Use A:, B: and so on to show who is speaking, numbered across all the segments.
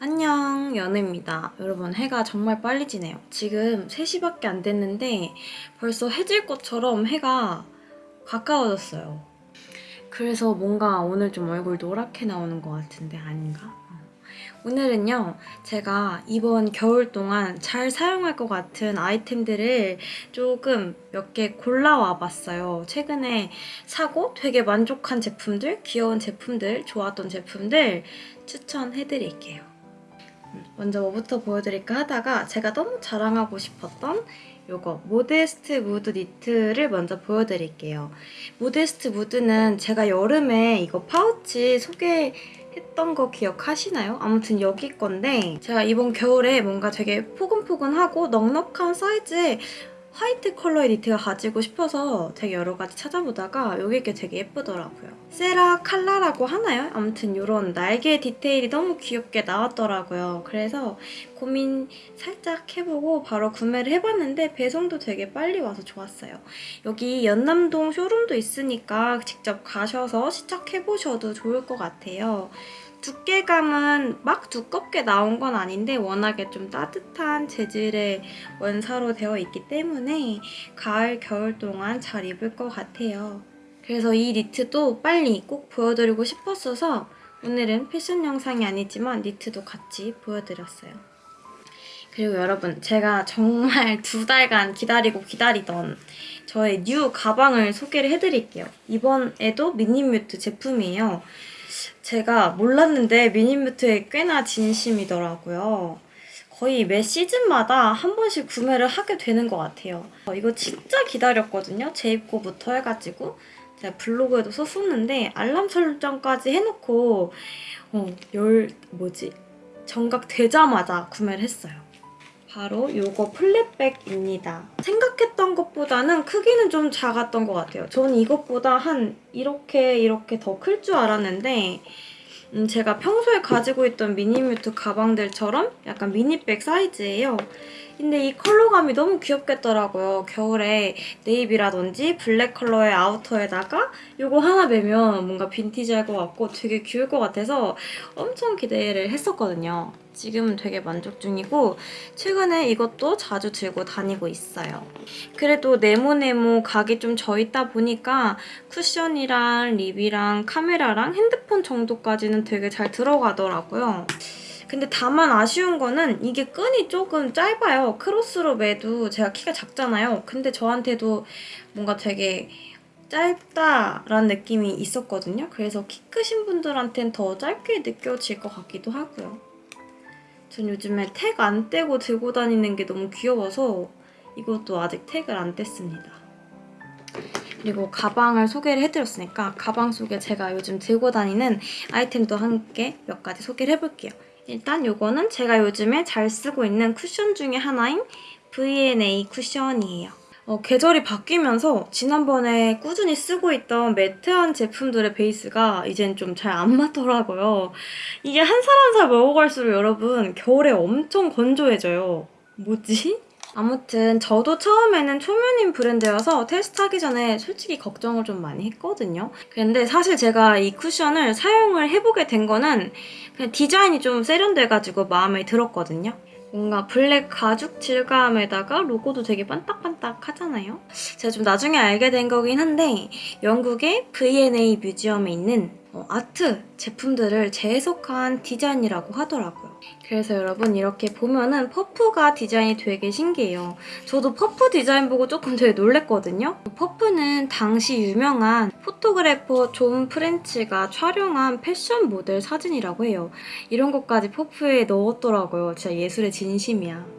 A: 안녕 연우입니다. 여러분 해가 정말 빨리 지네요. 지금 3시밖에 안 됐는데 벌써 해질 것처럼 해가 가까워졌어요. 그래서 뭔가 오늘 좀 얼굴 노랗게 나오는 것 같은데 아닌가? 어. 오늘은요 제가 이번 겨울 동안 잘 사용할 것 같은 아이템들을 조금 몇 개 골라와 봤어요. 최근에 사고 되게 만족한 제품들, 귀여운 제품들, 좋았던 제품들 추천해 드릴게요. 먼저 뭐부터 보여드릴까 하다가 제가 너무 자랑하고 싶었던 요거 모데스트 무드 니트를 먼저 보여드릴게요. 모데스트 무드는 제가 여름에 이거 파우치 소개 했던 거 기억하시나요? 아무튼 여기 건데 제가 이번 겨울에 뭔가 되게 포근포근하고 넉넉한 사이즈의 화이트 컬러의 니트가 가지고 싶어서 되게 여러 가지 찾아보다가 여기 게 되게 예쁘더라고요. 세라 칼라라고 하나요? 아무튼 이런 날개 디테일이 너무 귀엽게 나왔더라고요. 그래서 고민 살짝 해보고 바로 구매를 해봤는데 배송도 되게 빨리 와서 좋았어요. 여기 연남동 쇼룸도 있으니까 직접 가셔서 시작해보셔도 좋을 것 같아요. 두께감은 막 두껍게 나온 건 아닌데 워낙에 좀 따뜻한 재질의 원사로 되어 있기 때문에 가을, 겨울 동안 잘 입을 것 같아요. 그래서 이 니트도 빨리 꼭 보여드리고 싶었어서 오늘은 패션 영상이 아니지만 니트도 같이 보여드렸어요. 그리고 여러분 제가 정말 두 달간 기다리고 기다리던 저의 new 가방을 소개를 해드릴게요. 이번에도 미니뮤트 제품이에요. 제가 몰랐는데 미니뮤트에 꽤나 진심이더라고요. 거의 매 시즌마다 한 번씩 구매를 하게 되는 것 같아요. 어, 이거 진짜 기다렸거든요. 재입고부터 해가지고. 제가 블로그에도 썼었는데 알람 설정까지 해놓고 어, 열... 뭐지? 정각 되자마자 구매를 했어요. 바로 이거 플랫백입니다. 생각했던 것보다는 크기는 좀 작았던 것 같아요. 저는 이것보다 한 이렇게 이렇게 더 클 줄 알았는데 음, 제가 평소에 가지고 있던 미니뮤트 가방들처럼 약간 미니백 사이즈예요. 근데 이 컬러감이 너무 귀엽겠더라고요. 겨울에 네이비라든지 블랙 컬러의 아우터에다가 이거 하나 매면 뭔가 빈티지할 것 같고 되게 귀여울 것 같아서 엄청 기대를 했었거든요. 지금은 되게 만족 중이고 최근에 이것도 자주 들고 다니고 있어요. 그래도 네모네모 각이 좀 져있다 보니까 쿠션이랑 립이랑 카메라랑 핸드폰 정도까지는 되게 잘 들어가더라고요. 근데 다만 아쉬운 거는 이게 끈이 조금 짧아요. 크로스로 매도 제가 키가 작잖아요. 근데 저한테도 뭔가 되게 짧다라는 느낌이 있었거든요. 그래서 키 크신 분들한테는 더 짧게 느껴질 것 같기도 하고요. 전 요즘에 택 안 떼고 들고 다니는 게 너무 귀여워서 이것도 아직 택을 안 뗐습니다. 그리고 가방을 소개를 해드렸으니까 가방 속에 제가 요즘 들고 다니는 아이템도 함께 몇 가지 소개를 해볼게요. 일단 이거는 제가 요즘에 잘 쓰고 있는 쿠션 중에 하나인 V&A 쿠션이에요. 어, 계절이 바뀌면서 지난번에 꾸준히 쓰고 있던 매트한 제품들의 베이스가 이젠 좀 잘 안 맞더라고요. 이게 한 살 한 살 먹어갈수록 여러분 겨울에 엄청 건조해져요. 뭐지? 아무튼 저도 처음에는 초면인 브랜드여서 테스트하기 전에 솔직히 걱정을 좀 많이 했거든요. 근데 사실 제가 이 쿠션을 사용을 해보게 된 거는 그냥 디자인이 좀 세련돼가지고 마음에 들었거든요. 뭔가 블랙 가죽 질감에다가 로고도 되게 반딱반딱 하잖아요. 제가 좀 나중에 알게 된 거긴 한데 영국의 V&A 뮤지엄에 있는 어, 아트 제품들을 재해석한 디자인이라고 하더라고요. 그래서 여러분 이렇게 보면은 퍼프가 디자인이 되게 신기해요. 저도 퍼프 디자인 보고 조금 되게 놀랬거든요. 퍼프는 당시 유명한 포토그래퍼 존 프렌치가 촬영한 패션 모델 사진이라고 해요. 이런 것까지 퍼프에 넣었더라고요. 진짜 예술에 진심이야.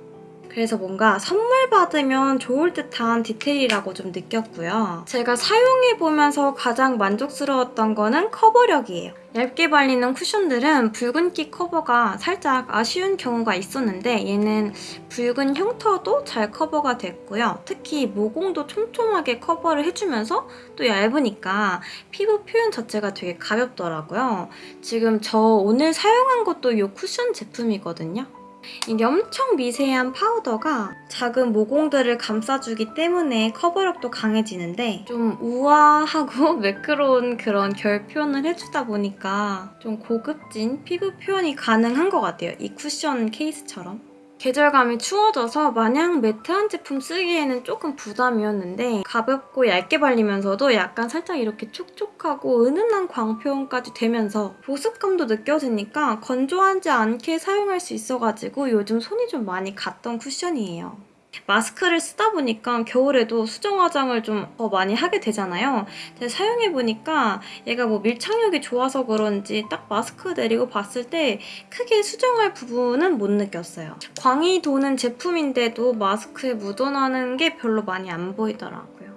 A: 그래서 뭔가 선물 받으면 좋을 듯한 디테일이라고 좀 느꼈고요. 제가 사용해보면서 가장 만족스러웠던 거는 커버력이에요. 얇게 발리는 쿠션들은 붉은기 커버가 살짝 아쉬운 경우가 있었는데 얘는 붉은 흉터도 잘 커버가 됐고요. 특히 모공도 촘촘하게 커버를 해주면서 또 얇으니까 피부 표현 자체가 되게 가볍더라고요. 지금 저 오늘 사용한 것도 이 쿠션 제품이거든요. 이게 엄청 미세한 파우더가 작은 모공들을 감싸주기 때문에 커버력도 강해지는데 좀 우아하고 매끄러운 그런 결 표현을 해주다 보니까 좀 고급진 피부 표현이 가능한 것 같아요. 이 쿠션 케이스처럼. 계절감이 추워져서 마냥 매트한 제품 쓰기에는 조금 부담이었는데 가볍고 얇게 발리면서도 약간 살짝 이렇게 촉촉하고 은은한 광 표현까지 되면서 보습감도 느껴지니까 건조하지 않게 사용할 수 있어가지고 요즘 손이 좀 많이 갔던 쿠션이에요. 마스크를 쓰다 보니까 겨울에도 수정 화장을 좀 더 많이 하게 되잖아요. 근데 사용해보니까 얘가 뭐 밀착력이 좋아서 그런지 딱 마스크 내리고 봤을 때 크게 수정할 부분은 못 느꼈어요. 광이 도는 제품인데도 마스크에 묻어나는 게 별로 많이 안 보이더라고요.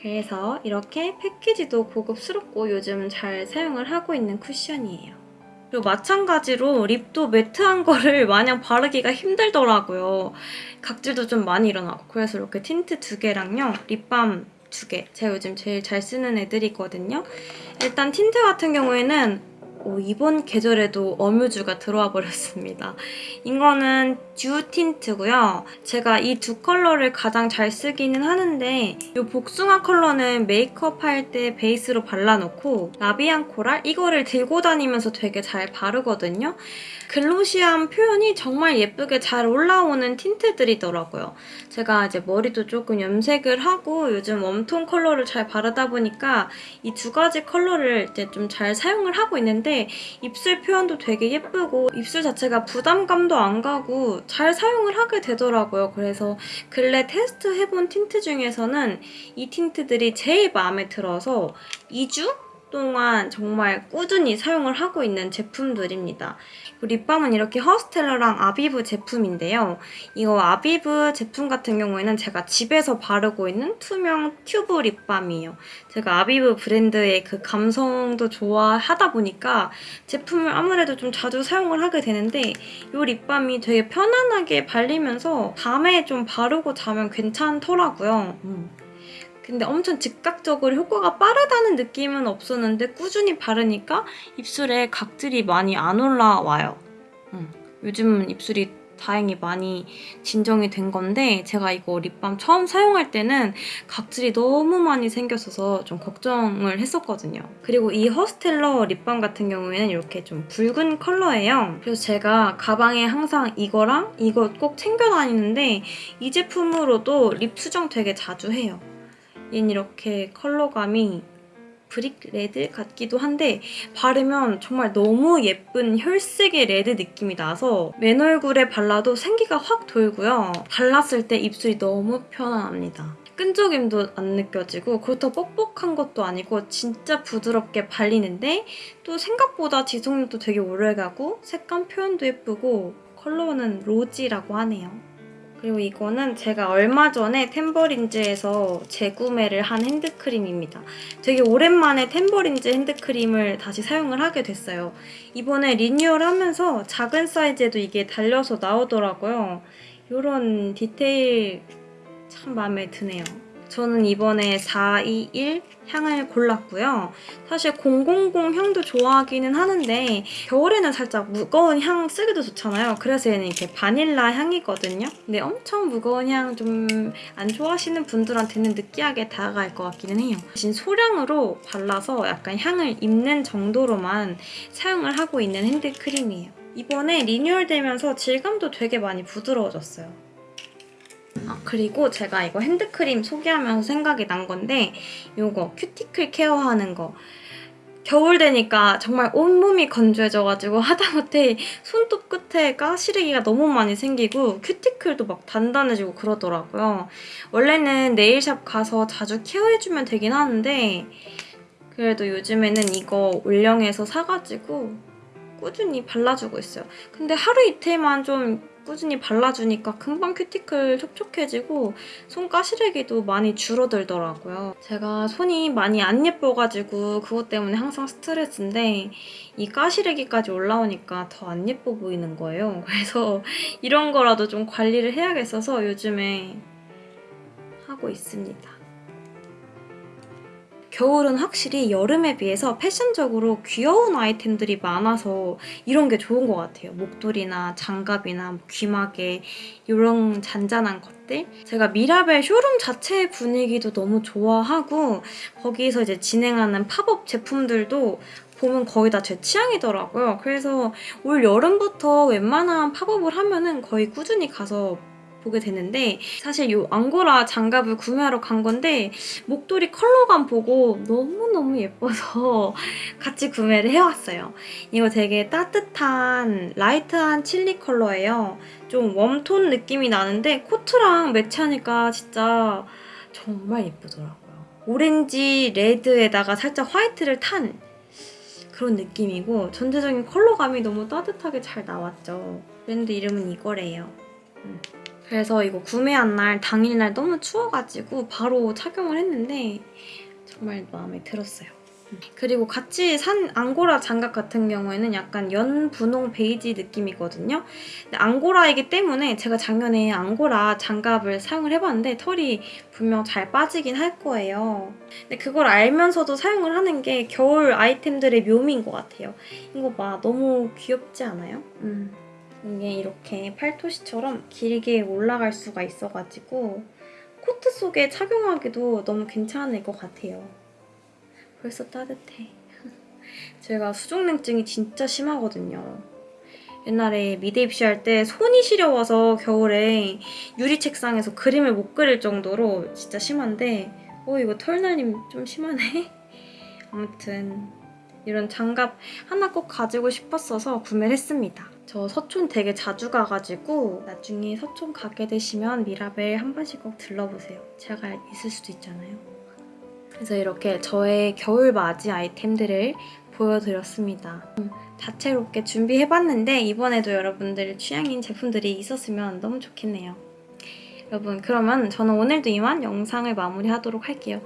A: 그래서 이렇게 패키지도 고급스럽고 요즘 잘 사용을 하고 있는 쿠션이에요. 그리고 마찬가지로 립도 매트한 거를 마냥 바르기가 힘들더라고요. 각질도 좀 많이 일어나고 그래서 이렇게 틴트 두 개랑요. 립밤 두 개. 제가 요즘 제일 잘 쓰는 애들이거든요. 일단 틴트 같은 경우에는 오, 이번 계절에도 어뮤즈가 들어와 버렸습니다. 이거는 듀 틴트고요. 제가 이 두 컬러를 가장 잘 쓰기는 하는데 이 복숭아 컬러는 메이크업 할 때 베이스로 발라놓고 라비앙 코랄 이거를 들고 다니면서 되게 잘 바르거든요. 글로시한 표현이 정말 예쁘게 잘 올라오는 틴트들이더라고요. 제가 이제 머리도 조금 염색을 하고 요즘 웜톤 컬러를 잘 바르다 보니까 이 두 가지 컬러를 이제 좀 잘 사용을 하고 있는데 입술 표현도 되게 예쁘고 입술 자체가 부담감도 안 가고 잘 사용을 하게 되더라고요. 그래서 근래 테스트 해본 틴트 중에서는 이 틴트들이 제일 마음에 들어서 2주 동안 정말 꾸준히 사용을 하고 있는 제품들입니다. 립밤은 이렇게 허스텔러랑 아비브 제품인데요. 이거 아비브 제품 같은 경우에는 제가 집에서 바르고 있는 투명 튜브 립밤이에요. 제가 아비브 브랜드의 그 감성도 좋아하다 보니까 제품을 아무래도 좀 자주 사용을 하게 되는데 이 립밤이 되게 편안하게 발리면서 밤에 좀 바르고 자면 괜찮더라고요. 음. 근데 엄청 즉각적으로 효과가 빠르다는 느낌은 없었는데 꾸준히 바르니까 입술에 각질이 많이 안 올라와요. 음, 요즘은 입술이 다행히 많이 진정이 된 건데 제가 이거 립밤 처음 사용할 때는 각질이 너무 많이 생겼어서 좀 걱정을 했었거든요. 그리고 이 허스텔러 립밤 같은 경우에는 이렇게 좀 붉은 컬러예요. 그래서 제가 가방에 항상 이거랑 이거 꼭 챙겨 다니는데 이 제품으로도 립 수정 되게 자주 해요. 얘는 이렇게 컬러감이 brick red 같기도 한데 바르면 정말 너무 예쁜 혈색의 red 느낌이 나서 맨 얼굴에 발라도 생기가 확 돌고요. 발랐을 때 입술이 너무 편안합니다. 끈적임도 안 느껴지고 그렇다고 뻑뻑한 것도 아니고 진짜 부드럽게 발리는데 또 생각보다 지속력도 되게 오래가고 색감 표현도 예쁘고 컬러는 rosy라고 하네요. 그리고 이거는 제가 얼마 전에 템버린즈에서 재구매를 한 핸드크림입니다. 되게 오랜만에 템버린즈 핸드크림을 다시 사용을 하게 됐어요. 이번에 리뉴얼하면서 작은 사이즈에도 이게 달려서 나오더라고요. 이런 디테일 참 마음에 드네요. 저는 이번에 421 향을 골랐고요. 사실 000 향도 좋아하기는 하는데 겨울에는 살짝 무거운 향 쓰기도 좋잖아요. 그래서 얘는 이렇게 바닐라 향이거든요. 근데 엄청 무거운 향 좀 안 좋아하시는 분들한테는 느끼하게 다가갈 것 같기는 해요. 대신 소량으로 발라서 약간 향을 입는 정도로만 사용을 하고 있는 핸드크림이에요. 이번에 리뉴얼되면서 질감도 되게 많이 부드러워졌어요. 아, 그리고 제가 이거 핸드크림 소개하면서 생각이 난 건데 이거 큐티클 케어하는 거 겨울 되니까 정말 온몸이 건조해져가지고 하다못해 손톱 끝에 가시르기가 너무 많이 생기고 큐티클도 막 단단해지고 그러더라고요. 원래는 네일샵 가서 자주 케어해주면 되긴 하는데 그래도 요즘에는 이거 올영에서 사가지고 꾸준히 발라주고 있어요. 근데 하루 이틀만 좀 꾸준히 발라주니까 금방 큐티클 촉촉해지고 손 가시래기도 많이 줄어들더라고요. 제가 손이 많이 안 예뻐가지고 그것 때문에 항상 스트레스인데 이 가시래기까지 올라오니까 더 안 예뻐 보이는 거예요. 그래서 이런 거라도 좀 관리를 해야겠어서 요즘에 하고 있습니다. 겨울은 확실히 여름에 비해서 패션적으로 귀여운 아이템들이 많아서 이런 게 좋은 것 같아요. 목도리나 장갑이나 뭐 귀마개 이런 잔잔한 것들. 제가 미라벨 쇼룸 자체의 분위기도 너무 좋아하고 거기서 이제 진행하는 팝업 제품들도 보면 거의 다 제 취향이더라고요. 그래서 올 여름부터 웬만한 팝업을 하면은 거의 꾸준히 가서 보게 되는데 사실 이 앙고라 장갑을 구매하러 간 건데 목도리 컬러감 보고 너무너무 예뻐서 같이 구매를 해왔어요. 이거 되게 따뜻한 light한 chili 컬러예요. 좀 warm tone 느낌이 나는데 코트랑 매치하니까 진짜 정말 예쁘더라고요. orange red에다가 살짝 화이트를 탄 그런 느낌이고 전체적인 컬러감이 너무 따뜻하게 잘 나왔죠. 브랜드 이름은 이거래요. 음. 그래서 이거 구매한 날 당일날 너무 추워가지고 바로 착용을 했는데 정말 마음에 들었어요. 음. 그리고 같이 산 앙고라 장갑 같은 경우에는 약간 연 분홍 베이지 느낌이거든요. 근데 앙고라이기 때문에 제가 작년에 앙고라 장갑을 사용을 해봤는데 털이 분명 잘 빠지긴 할 거예요. 근데 그걸 알면서도 사용을 하는 게 겨울 아이템들의 묘미인 것 같아요. 이거 봐, 너무 귀엽지 않아요? 음. 이게 이렇게 팔토시처럼 길게 올라갈 수가 있어가지고 코트 속에 착용하기도 너무 괜찮을 것 같아요. 벌써 따뜻해. 제가 수족냉증이 진짜 심하거든요. 옛날에 미대 입시할 때 손이 시려워서 겨울에 유리 책상에서 그림을 못 그릴 정도로 진짜 심한데 어 이거 털날림 좀 심하네? 아무튼 이런 장갑 하나 꼭 가지고 싶었어서 구매를 했습니다. 저 서촌 되게 자주 가가지고 나중에 서촌 가게 되시면 미라벨 한 번씩 꼭 들러보세요. 제가 있을 수도 있잖아요. 그래서 이렇게 저의 겨울 맞이 아이템들을 보여드렸습니다. 음, 다채롭게 준비해봤는데 이번에도 여러분들 취향인 제품들이 있었으면 너무 좋겠네요. 여러분 그러면 저는 오늘도 이만 영상을 마무리하도록 할게요.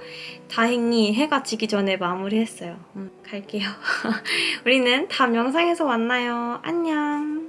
A: 다행히 해가 지기 전에 마무리했어요. 음, 갈게요. 우리는 다음 영상에서 만나요. 안녕.